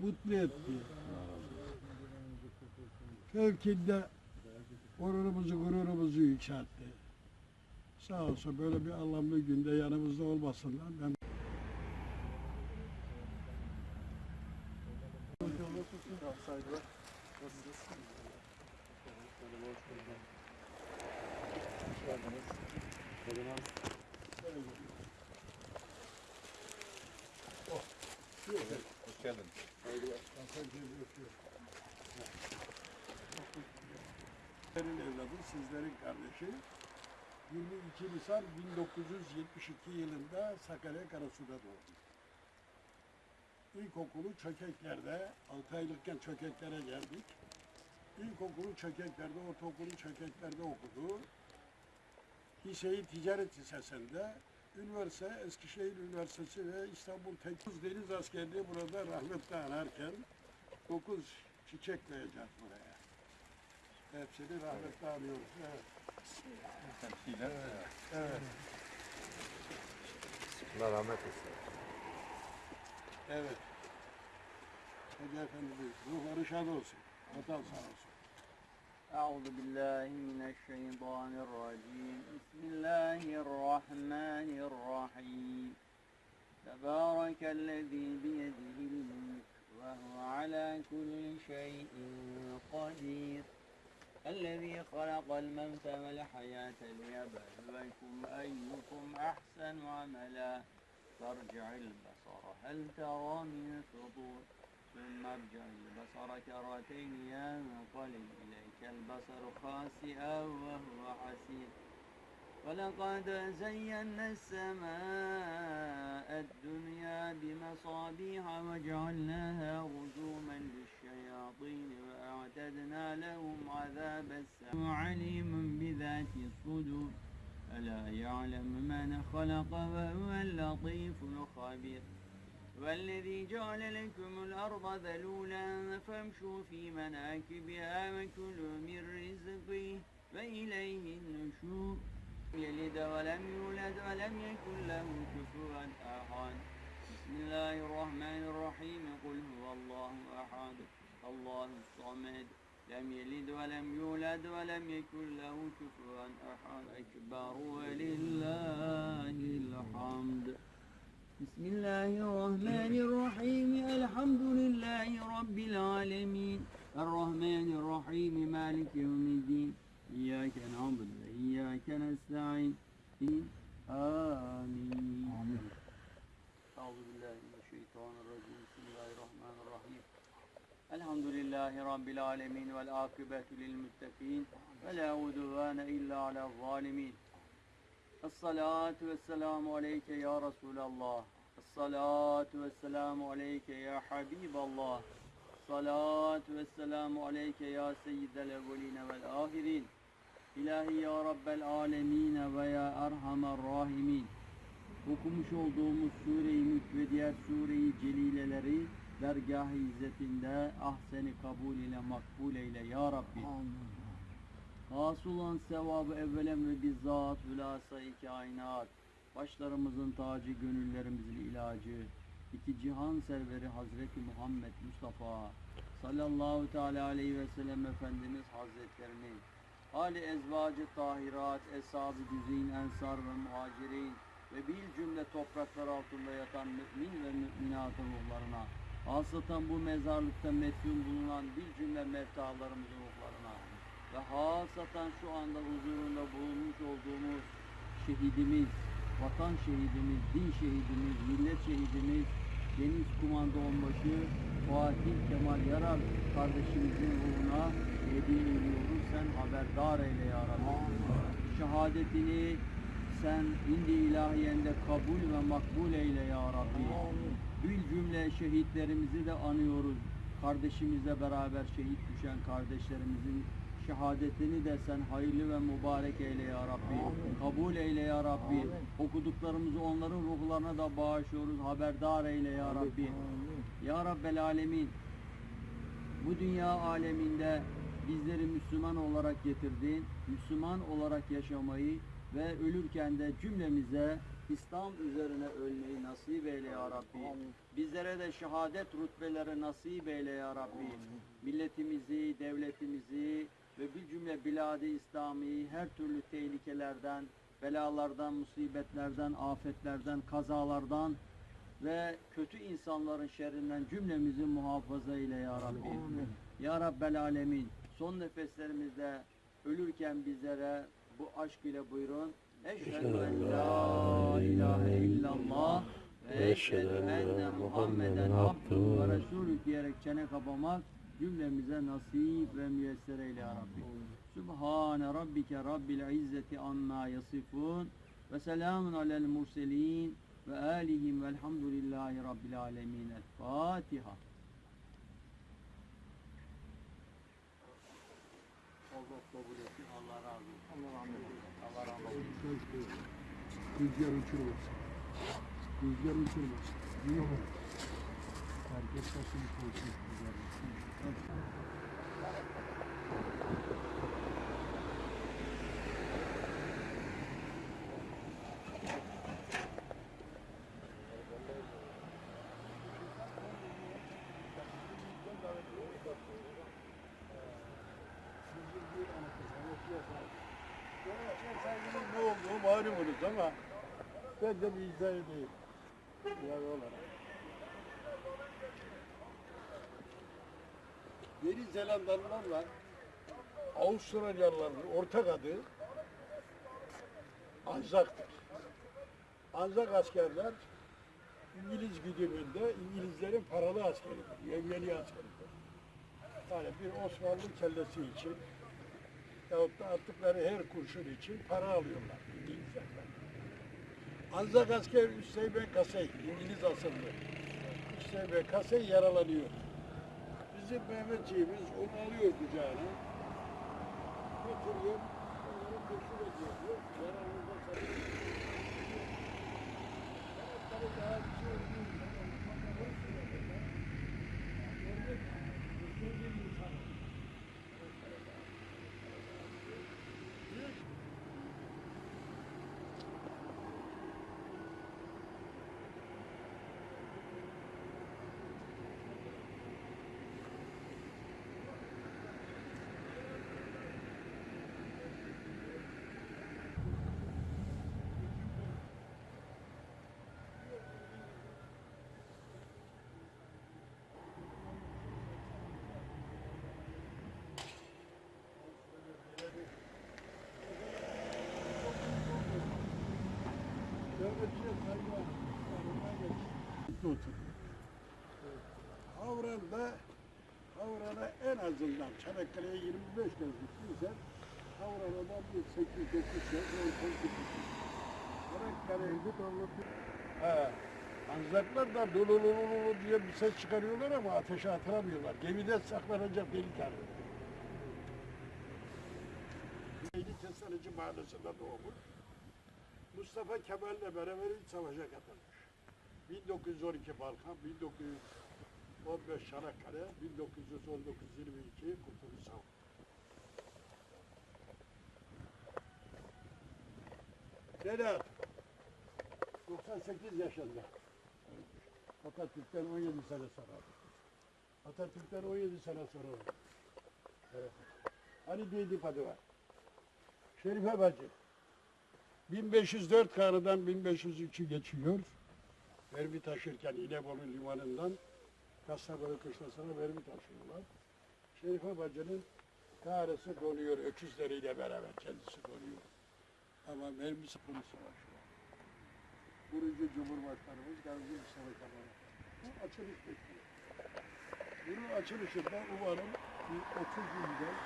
mutlu etti. Fevkinde onurumuzu, gururumuzu yükseltti. Sağ olsun böyle bir anlamlı günde yanımızda olmasınlar. Ben Saygılar. Nasılsınız? Hoş geldin. Saygılar. Sizlerin evladı, sizlerin kardeşi. 22 Nisan 1972 yılında Sakarya Karasu'da doğdu. İlkokulu Çökekler'de, 6 aylıkken Çökekler'e geldik. İlkokulu Çökekler'de, ortaokulu Çökekler'de okudu. Liseyi Ticaret Lisesi'nde, üniversite Eskişehir Üniversitesi ve İstanbul Teknik Deniz Askerliği burada rahmetle anarken 9 çiçek koyacak buraya. Hepsini rahmetle anıyoruz. Evet. Temsilen. Evet. Allah rahmet etsin. Evet. Hadi efendim ruhları şad olsun. Vatan sağ olsun. أعوذ بالله من الشيطان الرجيم. بسم الله الرحمن الرحيم. تبارك الذي بيده الملك وهو على كل شيء قدير. الذي خلق الموت والحياة ليبلوكم أيكم أحسن عملا. فارجع البصر هل ترى من فطور ثم ارجع البصر كرتين ينقلب إليك البصر خاسئا وهو حسير ولقد زينا السماء الدنيا بمصابيح وجعلناها رجوما للشياطين وأعتدنا لهم عذاب السماء. عليم بذات الصدور. ألا يعلم من خلق وهو اللطيف الخبير. والذي جعل لكم الأرض ذلولا فامشوا في مناكبها وكلوا من رزقه وإليه النشور. يلد ولم يولد ولم يكن له كفوا أحد. بسم الله الرحمن الرحيم. قل هو الله أحد. الله الصمد. لم يلد ولم يولد ولم يكن له كفوا أحد. أكبر ولله الحمد. بسم الله الرحمن الرحيم. الحمد لله رب العالمين. الرحمن الرحيم مالك يوم الدين. إياك نعبد وإياك نستعين. آمين. أعوذ بالله من الشيطان الرجيم. بسم الله الرحمن الرحيم. الحمد لله رب العالمين والعاقبة للمتقين ولا عدوان إلا على الظالمين. Esselatu vesselamu aleyke ya Resulallah. Esselatu vesselamu aleyke ya Habiballah. Esselatu vesselamu aleyke ya Seyyidel evveline vel ahirin. İlahi ya Rabbel alemine ve ya Erhamer rahimin. Okumuş olduğumuz Sure-i Mülk ve diğer Sure-i Celileleri dergah-ı izzetinde ahseni kabul ile makbul eyle ya Rabbi. Amin. Hasıl sevabı evvelen ve bizzat hülasa-i kainat. Başlarımızın tacı, gönüllerimizin ilacı. iki cihan serveri Hazreti Muhammed Mustafa sallallahu teala aleyhi ve sellem Efendimiz Hazretlerini Ali ezvacı tahirat, eshab-ı güzeyin, ensar ve muhacirin ve bil cümle topraklar altında yatan mümin ve müminatın ruhlarına, hasatan bu mezarlıkta metfun bulunan bil cümle mevtalarımızın ve hasatan şu anda huzurunda bulunmuş olduğumuz şehidimiz, vatan şehidimiz, din şehidimiz, millet şehidimiz, Deniz Kumanda Onbaşı Fatih Kemal Yarar kardeşimizin ruhuna hediye ediyoruz. Sen haberdar eyle ya Rabbi. Şehadetini sen indi ilahiyende kabul ve makbul eyle ya Rabbi. Bil cümle şehitlerimizi de anıyoruz. Kardeşimizle beraber şehit düşen kardeşlerimizin şehadetini de sen hayırlı ve mübarek eyle ya Rabbi. Kabul eyle ya Rabbi. Okuduklarımızı onların ruhlarına da bağışlıyoruz. Haberdar eyle ya Rabbi. Ya Rabbel Alemin. Bu dünya aleminde bizleri Müslüman olarak getirdin. Müslüman olarak yaşamayı ve ölürken de cümlemize İslam üzerine ölmeyi nasip eyle ya Rabbi. Bizlere de şehadet rütbeleri nasip eyle ya Rabbi. Milletimizi, devletimizi ve bir cümle biladi İslami her türlü tehlikelerden, belalardan, musibetlerden, afetlerden, kazalardan ve kötü insanların şerrinden cümlemizi muhafaza eyle ya Rabbi. Ya Rabbel Alemin son nefeslerimizde ölürken bizlere bu aşk ile buyurun. Eşhedü en la ilahe illallah ve eşhedü enne Muhammeden abduhu ve resulü diyerek çene kapamak cümlemize nasip ve müyesser eyle ya Rabbi. Sübhane rabbike rabbil izzeti amma yasifun ve selamun alel murselin ve alihim velhamdülillahi rabbil alemin. El Fatiha. Allah kabul etsin. Allah razı olsun. Allah rahmet eylesin. Allah rahmet eylesin. Rüzgar uçurmasın. Rüzgar uçurmasın. Mu? Herkes sesini koysun. rüzgar uçurmasın. Ne olduğu malumunuz ama ben de bir izah edeyim. Yani olarak. Yeni Zelandalılarla Avustralyalıların ortak adı Anzak'tır. Anzak askerler İngiliz güdümünde İngilizlerin paralı askeridir, yengeli askeridir. Yani bir Osmanlı kellesi için yahut da attıkları her kurşun için para alıyorlar İngilizlerden. Anzak asker Üsteybe Kasey, İngiliz asıllı. Üsteybe Kasey yaralanıyor. Bizim Mehmetçiğimiz onu alıyor kucağına. Götürüyor, Havran'da Havran'a en azından Çanakkale'ye 25 kez gittiysen Havran'a bir 8-9 kez yol gitmişsin. Çanakkale'de anlatıyor. He. Anzaklar da dolulululu diye bir ses çıkarıyorlar ama ateşe atıramıyorlar. Gemide saklanacak delik arıyor. Neydi Kestanıcı Mahallesi'nde doğmuş. Mustafa Kemal'le beraber iç savaşa katılmış. 1912 Balkan, 1915 Çanakkale, 1919-22 Kurtuluş Savaşı. Sedat, 98 yaşında. Atatürk'ten 17 sene sonra. Atatürk'ten 17 sene sonra. Evet. Diydi adı var. Şerife Bacı. 1504 karıdan 1503'ü geçiyor. Verbi taşırken İnebolu limanından Kastamonu kışlasına verbi taşıyorlar. Şerife Bacı'nın karısı donuyor öküzleriyle beraber kendisi donuyor. Ama var şu an. Kurucu Cumhurbaşkanımız Gazi Mustafa Kemal. Bu açılış bekliyor. Bunun açılışında umarım bir 30 yıldan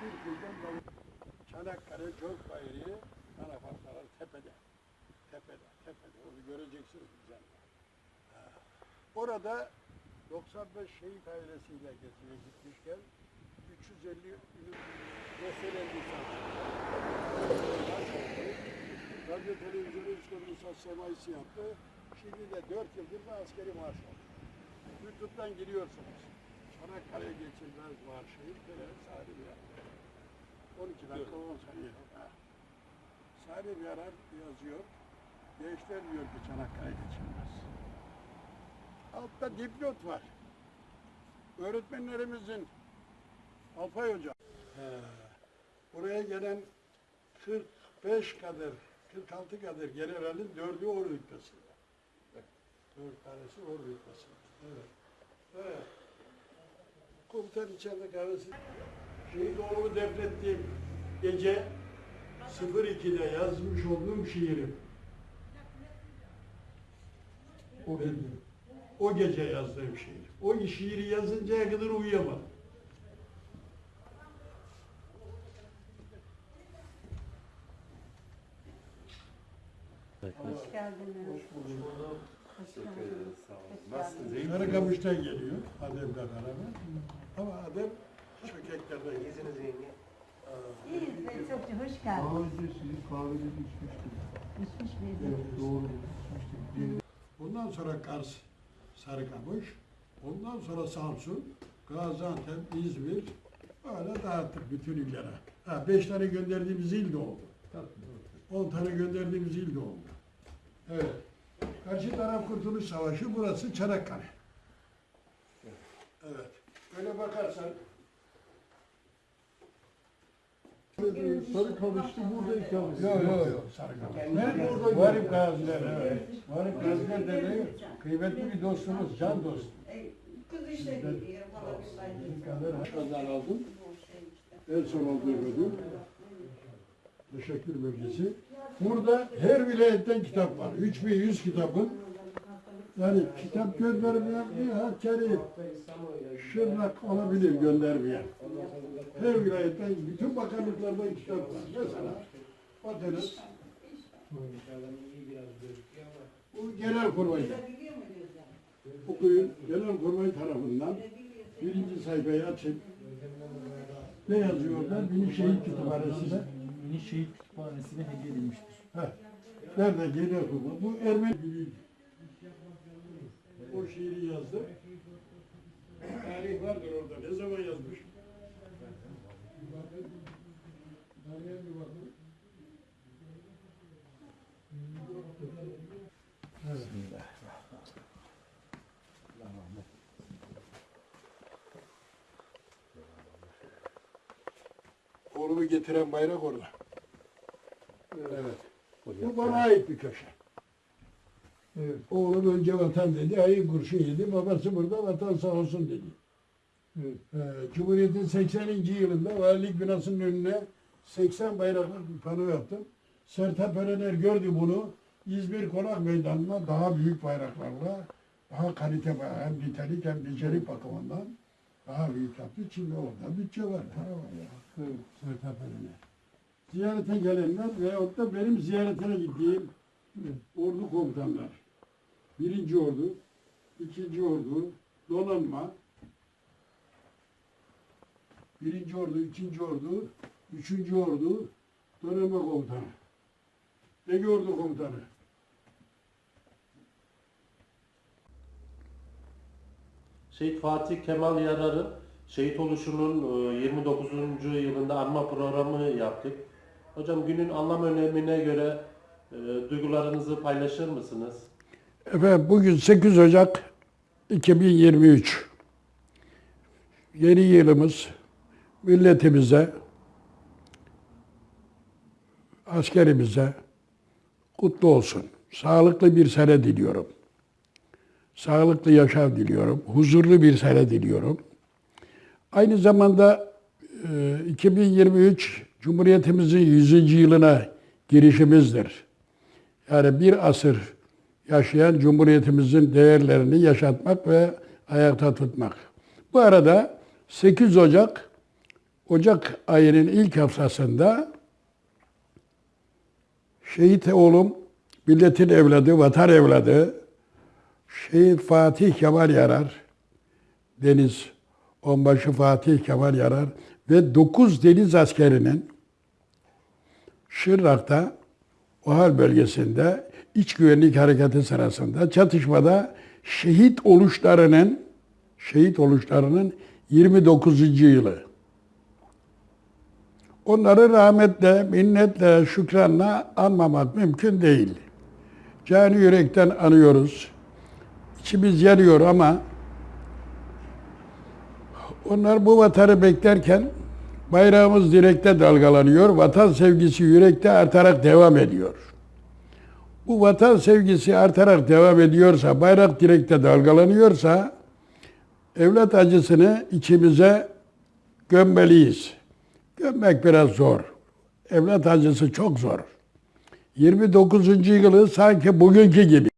40 yıldan Çanakkale çok bayrağı Anafartlar tepede. Tepede, tepede. Onu göreceksiniz. Ha. Orada 95 şehit ailesiyle geziye gitmişken 350 ünlü mesele lisan. Radyo televizyonu üç kuruluşa semayisi yaptı. Şimdi de 4 yıldır da askeri marş var. YouTube'dan giriyorsunuz. Çanakkale geçilmez marşı. Böyle sahibi yaptı. 12 dakika 10 saniye. Salim Yarar yazıyor. Gençler diyor ki Çanakkale geçilmez. Altta dipnot var. Öğretmenlerimizin Alpay Hoca. He. Buraya gelen 45 kadar, 46 kadar generalin dördü or rütbesinde. Dört tanesi or rütbesinde. Evet. Evet. Komutan içeride kahvesi. Şehit oğlumu defnettiğim gece 02'de yazmış olduğum şiirim. O gece. O gece yazdığım şiir. O şiiri yazıncaya kadar uyuyamadım. Hoş geldiniz. Hoş geldiniz. Nasılsınız? iyi misiniz? Sarıkamış'tan geliyor Adem'le beraber. Ama Adem çökeklerden İyisiniz yenge. İyiyiz Beyzatçı, hoş geldiniz. Daha önce sizin kahvede içmiştim. İçmiş miydiniz? Evet, doğru içmiştim. Ondan sonra Kars, Sarıkamış, ondan sonra Samsun, Gaziantep, İzmir, öyle dağıttık bütün illere. Ha, beş tane gönderdiğimiz il de oldu. On tane gönderdiğimiz il de oldu. Evet. Karşı taraf Kurtuluş Savaşı, burası Çanakkale. Evet. Öyle bakarsan Sarı kamıştı burada ikamet. Yok yok yok. Ben burada Varip Gaziler. Evet. Varip Gaziler derneği kıymetli bir dostumuz, can dostum. Kız işte gidiyor, bana bir sayı. Özel aldım. En son olduğu ödül. Teşekkür belgesi. Burada her vilayetten kitap var. 3100 kitabın. Yani kitap göndermeyen bir Hakkari, Şırnak olabilir göndermeyen. Her vilayetten, bütün bakanlıklardan kitap var. Mesela Patates, bu genel kurmay. Okuyun, genel kurmay tarafından birinci sayfayı açın. Ne yazıyor orada? Bini şehit kütüphanesine. Mini Şehit Kütüphanesi'ne hediye edilmiştir. Heh. Nerede genel kurmay? Bu Ermeni. O şiiri yazdı. Tarih vardır orada. Ne zaman yazmış? Oğlumu getiren bayrak orada. Evet. Bu bana ait bir köşe. Evet. Oğlum önce vatan dedi, ayı kurşun yedi. Babası burada vatan sağ olsun dedi. Evet. Ee, Cumhuriyet'in 80. yılında valilik binasının önüne 80 bayraklı bir pano yaptım. Sertab Erener gördü bunu. İzmir Konak Meydanı'na daha büyük bayraklarla daha kalite bayrak, hem nitelik hem nicelik bakımından daha büyük yaptı. Şimdi orada bütçe var, para var ya. Evet. Sertab Erener. Ziyarete gelenler veyahut da benim ziyaretine gittiğim ordu komutanlar. Birinci ordu, ikinci ordu, donanma, birinci ordu, ikinci ordu, üçüncü ordu, donanma komutanı. Ege ordu komutanı. Şehit Fatih Kemal Yarar'ın şehit oluşunun e, 29. yılında anma programı yaptık. Hocam günün anlam önemine göre e, duygularınızı paylaşır mısınız? Efendim bugün 8 Ocak 2023. Yeni yılımız milletimize, askerimize kutlu olsun. Sağlıklı bir sene diliyorum. Sağlıklı yaşam diliyorum. Huzurlu bir sene diliyorum. Aynı zamanda e, 2023 Cumhuriyetimizin 100. yılına girişimizdir. Yani bir asır yaşayan Cumhuriyetimizin değerlerini yaşatmak ve ayakta tutmak. Bu arada 8 Ocak, Ocak ayının ilk haftasında şehit oğlum, milletin evladı, vatan evladı, Şehit Fatih Kemal Yarar, Deniz Onbaşı Fatih Kemal Yarar ve 9 deniz askerinin Şırnak'ta OHAL bölgesinde iç güvenlik hareketi sırasında çatışmada şehit oluşlarının şehit oluşlarının 29. yılı. Onları rahmetle, minnetle, şükranla anmamak mümkün değil. Cani yürekten anıyoruz. içimiz yanıyor ama onlar bu vatanı beklerken bayrağımız direkte dalgalanıyor. Vatan sevgisi yürekte artarak devam ediyor. Bu vatan sevgisi artarak devam ediyorsa, bayrak direkte dalgalanıyorsa evlat acısını içimize gömmeliyiz. Gömmek biraz zor. Evlat acısı çok zor. 29. yılı sanki bugünkü gibi.